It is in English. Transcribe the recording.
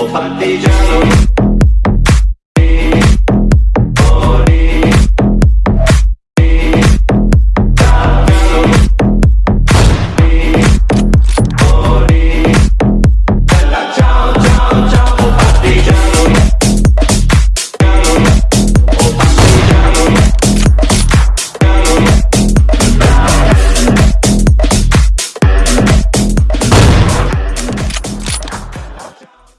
o partigiano